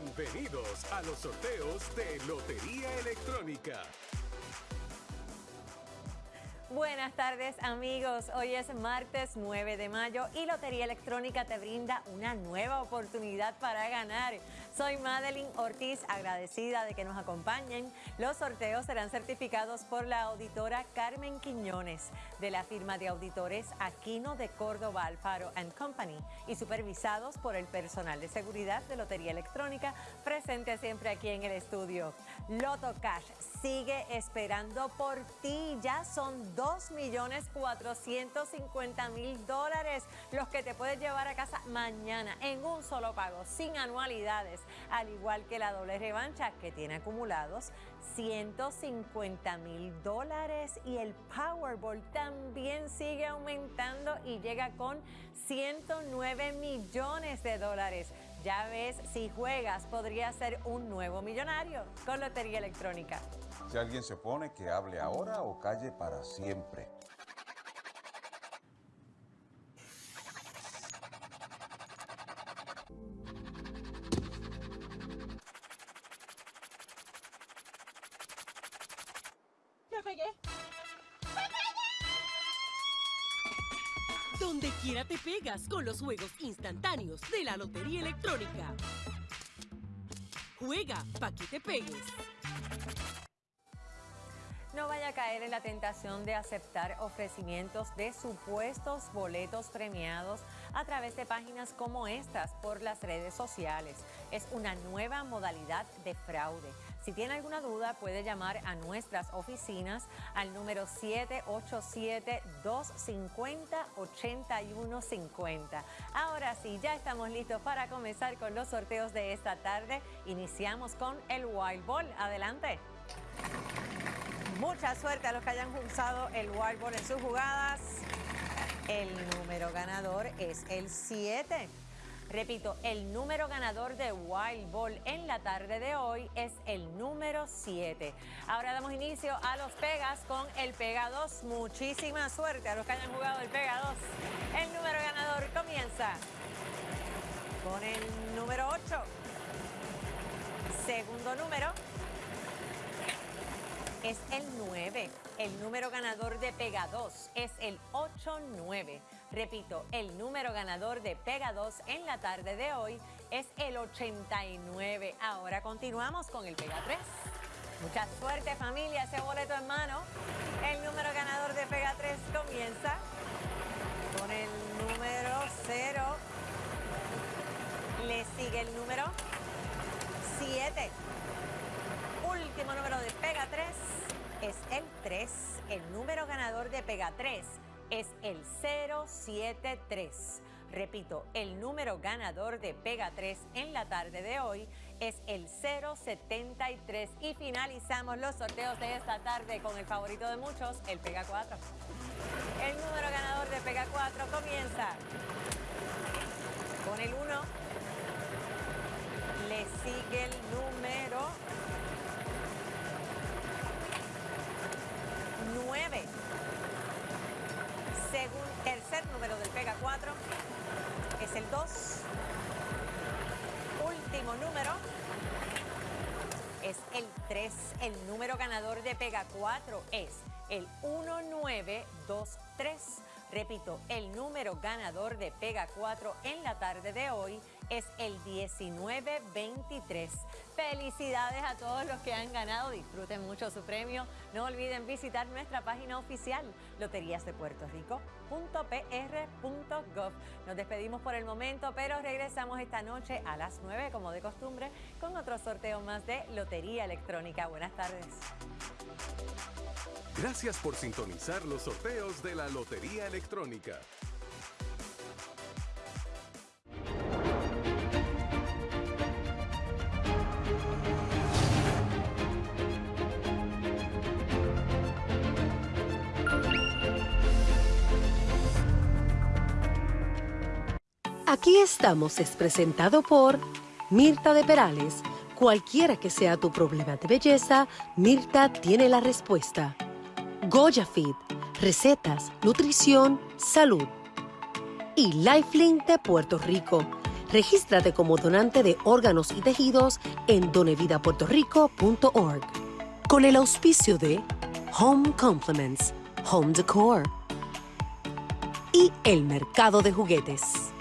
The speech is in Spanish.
Bienvenidos a los sorteos de Lotería Electrónica. Buenas tardes amigos, hoy es martes 9 de mayo y Lotería Electrónica te brinda una nueva oportunidad para ganar. Soy Madeline Ortiz, agradecida de que nos acompañen. Los sorteos serán certificados por la auditora Carmen Quiñones de la firma de auditores Aquino de Córdoba Alfaro Company y supervisados por el personal de seguridad de Lotería Electrónica presente siempre aquí en el estudio. Loto Cash sigue esperando por ti, ya son 2.450.000 dólares los que te puedes llevar a casa mañana en un solo pago, sin anualidades, al igual que la doble revancha que tiene acumulados 150 mil dólares y el Powerball también sigue aumentando y llega con 109 millones de dólares. Ya ves, si juegas podría ser un nuevo millonario con Lotería Electrónica. Si alguien se pone, que hable ahora o calle para siempre. ¡Me pegué! Donde quiera te pegas con los juegos instantáneos de la Lotería Electrónica. Juega pa' que te pegues. No vaya a caer en la tentación de aceptar ofrecimientos de supuestos boletos premiados a través de páginas como estas por las redes sociales. Es una nueva modalidad de fraude. Si tiene alguna duda, puede llamar a nuestras oficinas al número 787-250-8150. Ahora sí, ya estamos listos para comenzar con los sorteos de esta tarde. Iniciamos con el Wild Ball. Adelante. Mucha suerte a los que hayan usado el Wild Ball en sus jugadas. El número ganador es el 7. Repito, el número ganador de Wild Ball en la tarde de hoy es el número 7. Ahora damos inicio a los Pegas con el Pega 2. Muchísima suerte a los que hayan jugado el Pega 2. El número ganador comienza con el número 8. Segundo número es el 9. El número ganador de Pega 2 es el 8-9. Repito, el número ganador de Pega 2 en la tarde de hoy es el 89. Ahora continuamos con el Pega 3. Mucha suerte familia, ese boleto en mano. El número ganador de Pega 3 comienza con el número 0. Le sigue el número 7. Último número de Pega 3 es el 3. El número ganador de Pega 3 es el 073. Repito, el número ganador de Pega 3 en la tarde de hoy es el 073. Y finalizamos los sorteos de esta tarde con el favorito de muchos, el Pega 4. El número ganador de Pega 4 comienza con el 1. Le sigue el número tercer número del Pega 4 es el 2. Último número es el 3. El número ganador de Pega 4 es el 1923. Repito, el número ganador de Pega 4 en la tarde de hoy es el 1923. Felicidades a todos los que han ganado, disfruten mucho su premio. No olviden visitar nuestra página oficial loteriasdepuertorico.pr.gov. Nos despedimos por el momento, pero regresamos esta noche a las 9 como de costumbre con otro sorteo más de Lotería Electrónica. Buenas tardes. Gracias por sintonizar los sorteos de la Lotería Electrónica. Aquí estamos es presentado por Mirta de Perales. Cualquiera que sea tu problema de belleza, Mirta tiene la respuesta. Goya Fit, recetas, nutrición, salud. Y Lifelink de Puerto Rico, Regístrate como donante de órganos y tejidos en donevidapuertorico.org. Con el auspicio de Home Compliments, Home Decor y el mercado de juguetes.